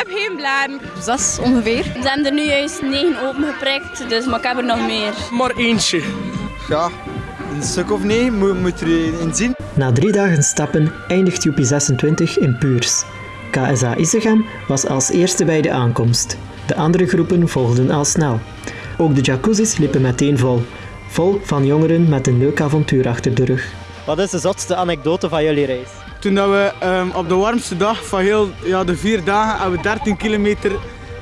heb geen blaren. Zes ongeveer. We zijn er nu juist negen opengeprikt, dus, maar ik heb er nog meer. Maar eentje. Ja, een stuk of nee moet, moet er in zien. Na drie dagen stappen eindigt Joepie 26 in Puurs. KSA Isegem was als eerste bij de aankomst. De andere groepen volgden al snel. Ook de jacuzzis liepen meteen vol. Vol van jongeren met een leuk avontuur achter de rug. Wat is de zotste anekdote van jullie reis? Toen dat we ehm, op de warmste dag van heel ja, de vier dagen hebben we 13 kilometer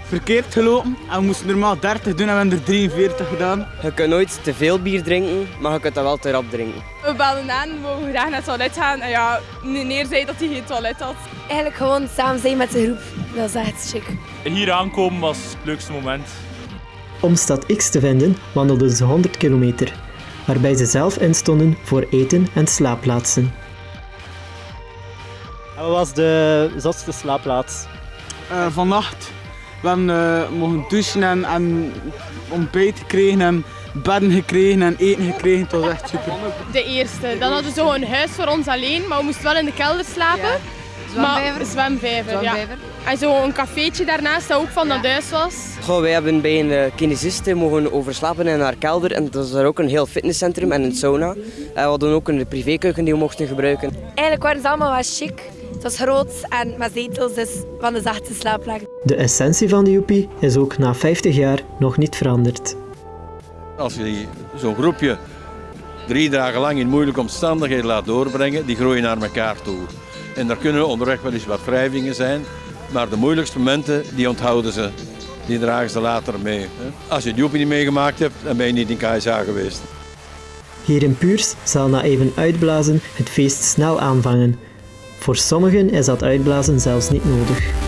verkeerd gelopen. En we moesten normaal 30 doen en we hebben er 43 gedaan. Je kunt nooit te veel bier drinken, maar je kunt dat wel te rap drinken. We belden aan, we wouden graag naar het toilet gaan. En ja, meneer zei dat hij geen toilet had. Eigenlijk gewoon samen zijn met de groep. Dat is echt chic. Hier aankomen was het leukste moment. Om stad X te vinden wandelden ze 100 kilometer, waarbij ze zelf instonden voor eten en slaapplaatsen. En wat was de zotste slaapplaats? Uh, vannacht. We hebben uh, mogen douchen en, en ontbijt gekregen en bedden gekregen en eten gekregen. Het was echt super. De eerste. Dan hadden we zo een huis voor ons alleen, maar we moesten wel in de kelder slapen. Ja. Zwemvijver. Maar, zwemvijver, ja. En zo een cafeetje daarnaast dat ook van dat huis was. Goh, wij hebben bij een uh, kinesiste mogen overslapen in haar kelder. En dat is daar ook een heel fitnesscentrum en een sauna. En we hadden ook een privékeuken die we mochten gebruiken. Eigenlijk waren ze allemaal wel chic. Het was groot en met zetels, dus van de zachte slaapplek. De essentie van de Joepie is ook na 50 jaar nog niet veranderd. Als je zo'n groepje drie dagen lang in moeilijke omstandigheden laat doorbrengen, die groeien naar elkaar toe. En daar kunnen onderweg wel eens wat wrijvingen zijn, maar de moeilijkste momenten die onthouden ze. Die dragen ze later mee. Als je het Joepie niet meegemaakt hebt, dan ben je niet in KSA geweest. Hier in Puurs zal na even uitblazen het feest snel aanvangen. Voor sommigen is dat uitblazen zelfs niet nodig.